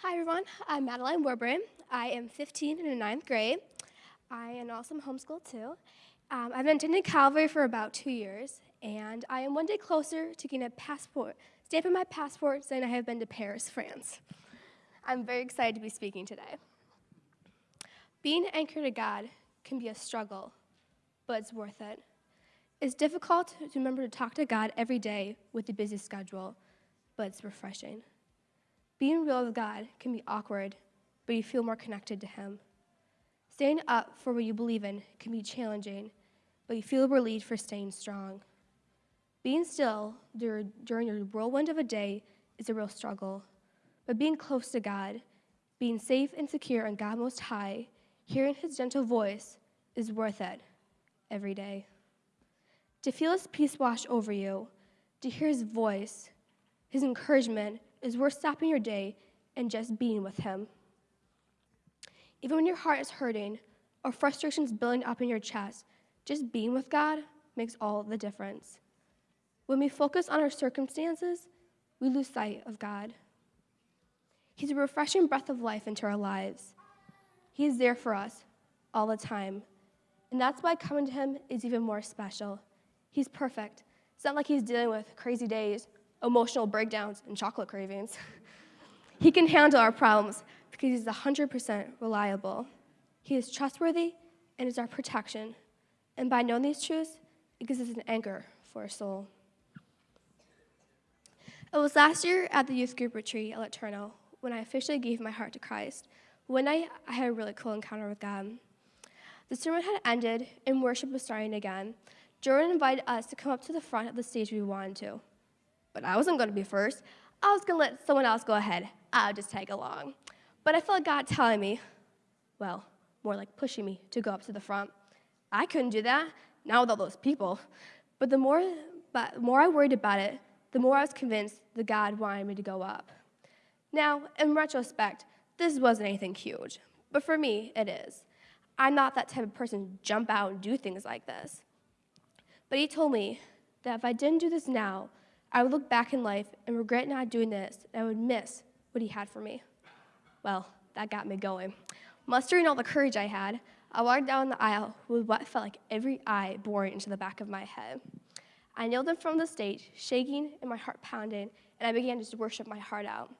Hi everyone, I'm Madeline Warburton. I am 15 and in ninth grade. I am also homeschooled too. Um, I've been attending Calvary for about two years, and I am one day closer to getting a passport, stamp on my passport saying I have been to Paris, France. I'm very excited to be speaking today. Being anchored to God can be a struggle, but it's worth it. It's difficult to remember to talk to God every day with a busy schedule, but it's refreshing. Being real with God can be awkward, but you feel more connected to Him. Staying up for what you believe in can be challenging, but you feel relieved for staying strong. Being still during your whirlwind of a day is a real struggle, but being close to God, being safe and secure in God Most High, hearing His gentle voice is worth it every day. To feel His peace wash over you, to hear His voice, His encouragement, is worth stopping your day and just being with Him. Even when your heart is hurting or frustrations building up in your chest, just being with God makes all the difference. When we focus on our circumstances, we lose sight of God. He's a refreshing breath of life into our lives. He is there for us all the time. And that's why coming to Him is even more special. He's perfect. It's not like He's dealing with crazy days emotional breakdowns, and chocolate cravings. he can handle our problems because he's 100% reliable. He is trustworthy and is our protection. And by knowing these truths, it gives us an anchor for our soul. It was last year at the youth group retreat at LeTourneau when I officially gave my heart to Christ. One night, I had a really cool encounter with God. The sermon had ended and worship was starting again. Jordan invited us to come up to the front of the stage we wanted to but I wasn't going to be first. I was going to let someone else go ahead. I'll just tag along. But I felt God telling me, well, more like pushing me to go up to the front. I couldn't do that, not with all those people. But the more, but the more I worried about it, the more I was convinced that God wanted me to go up. Now, in retrospect, this wasn't anything huge, but for me, it is. I'm not that type of person to jump out and do things like this. But he told me that if I didn't do this now, I would look back in life and regret not doing this, and I would miss what he had for me. Well, that got me going. Mustering all the courage I had, I walked down the aisle with what felt like every eye boring into the back of my head. I kneeled in front of the stage, shaking and my heart pounding, and I began to worship my heart out.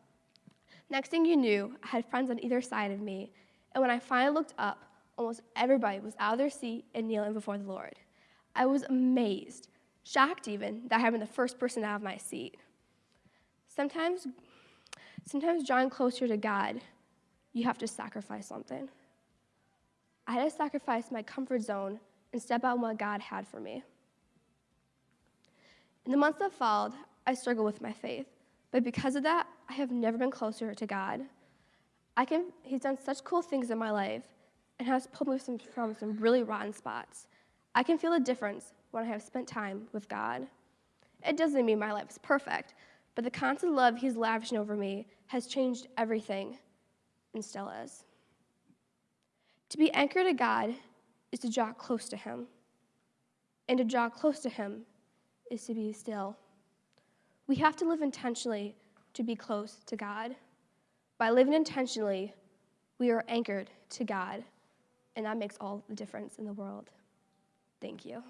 Next thing you knew, I had friends on either side of me, and when I finally looked up, almost everybody was out of their seat and kneeling before the Lord. I was amazed shocked even that I had been the first person out of my seat. Sometimes, sometimes drawing closer to God, you have to sacrifice something. I had to sacrifice my comfort zone and step out on what God had for me. In the months that followed, I struggled with my faith, but because of that, I have never been closer to God. I can, he's done such cool things in my life and has pulled me from some really rotten spots. I can feel the difference when I have spent time with God. It doesn't mean my life is perfect, but the constant love He's lavishing over me has changed everything and still is. To be anchored to God is to draw close to Him, and to draw close to Him is to be still. We have to live intentionally to be close to God. By living intentionally, we are anchored to God, and that makes all the difference in the world. Thank you.